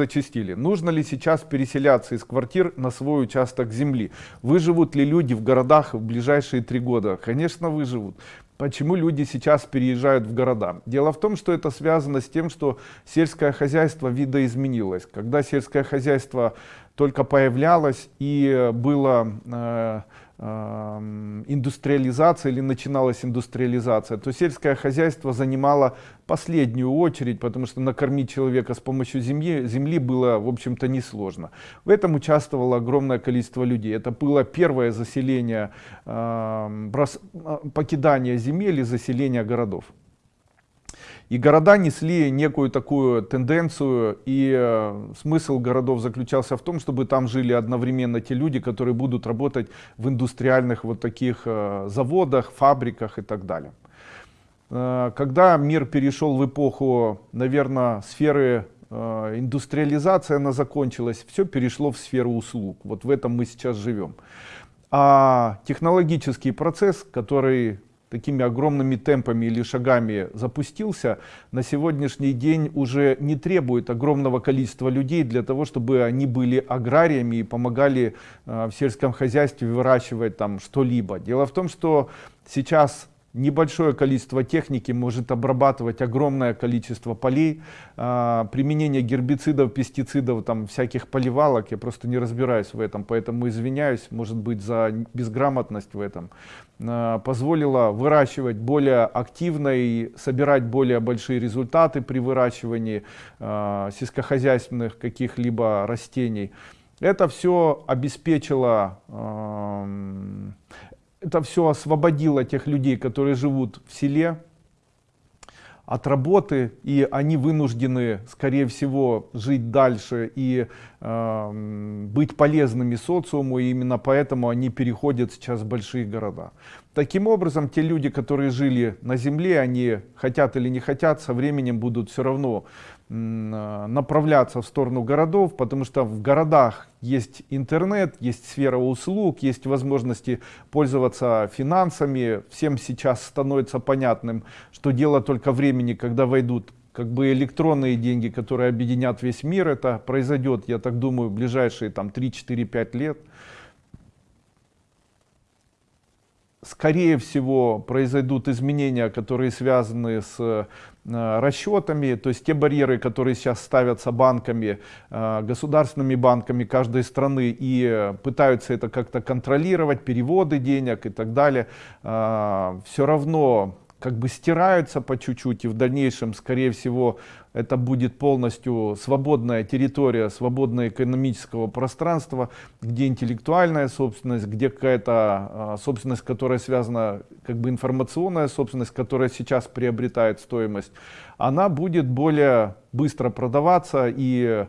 зачастили. Нужно ли сейчас переселяться из квартир на свой участок земли? Выживут ли люди в городах в ближайшие три года? Конечно, выживут. Почему люди сейчас переезжают в города? Дело в том, что это связано с тем, что сельское хозяйство видоизменилось. Когда сельское хозяйство только появлялось и было э, индустриализация или начиналась индустриализация, то сельское хозяйство занимало последнюю очередь, потому что накормить человека с помощью земли, земли было, в общем-то, несложно. В этом участвовало огромное количество людей. Это было первое заселение, покидание земель и заселение городов. И города несли некую такую тенденцию, и э, смысл городов заключался в том, чтобы там жили одновременно те люди, которые будут работать в индустриальных вот таких э, заводах, фабриках и так далее. Э, когда мир перешел в эпоху, наверное, сферы индустриализации, она закончилась, все перешло в сферу услуг. Вот в этом мы сейчас живем. А технологический процесс, который такими огромными темпами или шагами запустился, на сегодняшний день уже не требует огромного количества людей для того, чтобы они были аграриями и помогали э, в сельском хозяйстве выращивать там что-либо. Дело в том, что сейчас небольшое количество техники может обрабатывать огромное количество полей. А, применение гербицидов, пестицидов, там всяких поливалок, я просто не разбираюсь в этом, поэтому извиняюсь, может быть, за безграмотность в этом. А, позволило выращивать более активно и собирать более большие результаты при выращивании а, сельскохозяйственных каких-либо растений. Это все обеспечило это все освободило тех людей, которые живут в селе от работы, и они вынуждены, скорее всего, жить дальше и э, быть полезными социуму, и именно поэтому они переходят сейчас в большие города. Таким образом, те люди, которые жили на земле, они хотят или не хотят, со временем будут все равно э, направляться в сторону городов, потому что в городах есть интернет, есть сфера услуг, есть возможности пользоваться финансами. Всем сейчас становится понятным, что дело только времени, когда войдут как бы электронные деньги, которые объединят весь мир. Это произойдет, я так думаю, в ближайшие там 3-4-5 лет. Скорее всего произойдут изменения, которые связаны с э, расчетами, то есть те барьеры, которые сейчас ставятся банками, э, государственными банками каждой страны и пытаются это как-то контролировать, переводы денег и так далее, э, все равно как бы стираются по чуть-чуть и в дальнейшем скорее всего это будет полностью свободная территория свободное экономического пространства где интеллектуальная собственность где какая-то а, собственность которая связана как бы информационная собственность которая сейчас приобретает стоимость она будет более быстро продаваться и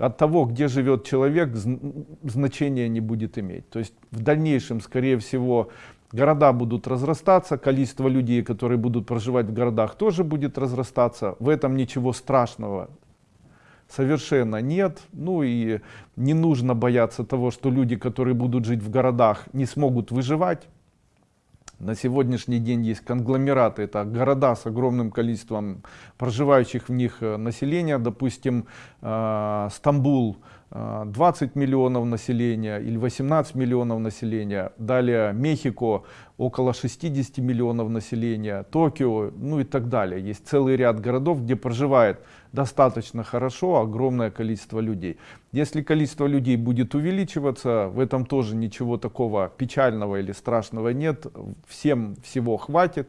от того, где живет человек, значения не будет иметь. То есть в дальнейшем, скорее всего, Города будут разрастаться, количество людей, которые будут проживать в городах, тоже будет разрастаться. В этом ничего страшного совершенно нет. Ну и не нужно бояться того, что люди, которые будут жить в городах, не смогут выживать. На сегодняшний день есть конгломераты, это города с огромным количеством проживающих в них э, населения. Допустим, э, Стамбул 20 э, миллионов населения или 18 миллионов населения. Далее Мехико около 60 миллионов населения, Токио, ну и так далее. Есть целый ряд городов, где проживает достаточно хорошо огромное количество людей. Если количество людей будет увеличиваться, в этом тоже ничего такого печального или страшного нет, всем всего хватит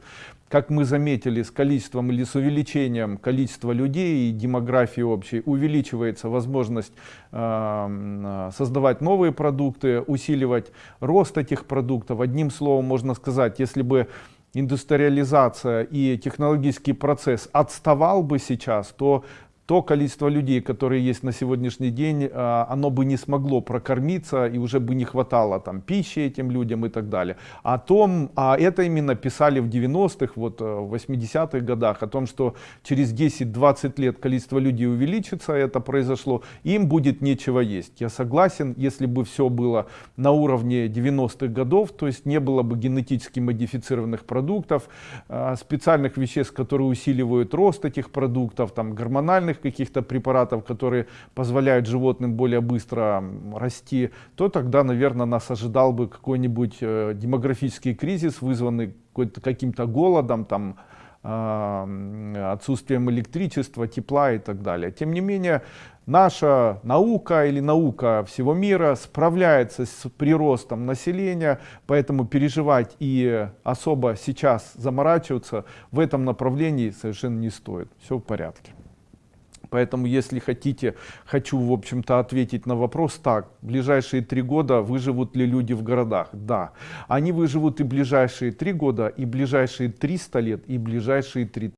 как мы заметили, с количеством или с увеличением количества людей и демографии общей увеличивается возможность э, создавать новые продукты, усиливать рост этих продуктов. Одним словом можно сказать, если бы индустриализация и технологический процесс отставал бы сейчас, то то количество людей, которые есть на сегодняшний день, а, оно бы не смогло прокормиться и уже бы не хватало там пищи этим людям и так далее. О том, а это именно писали в 90-х, вот э, в 80-х годах, о том, что через 10-20 лет количество людей увеличится, это произошло, им будет нечего есть. Я согласен, если бы все было на уровне 90-х годов, то есть не было бы генетически модифицированных продуктов, а, специальных веществ, которые усиливают рост этих продуктов, там гормональных каких-то препаратов, которые позволяют животным более быстро расти, то тогда, наверное, нас ожидал бы какой-нибудь э, демографический кризис, вызванный каким-то голодом, там, отсутствием электричества, тепла и так далее. Тем не менее, наша наука или наука всего мира справляется с приростом населения, поэтому переживать и особо сейчас заморачиваться в этом направлении совершенно не стоит. Все в порядке. Поэтому, если хотите, хочу, в общем-то, ответить на вопрос так. Ближайшие три года выживут ли люди в городах? Да. Они выживут и ближайшие три года, и ближайшие 300 лет, и ближайшие 30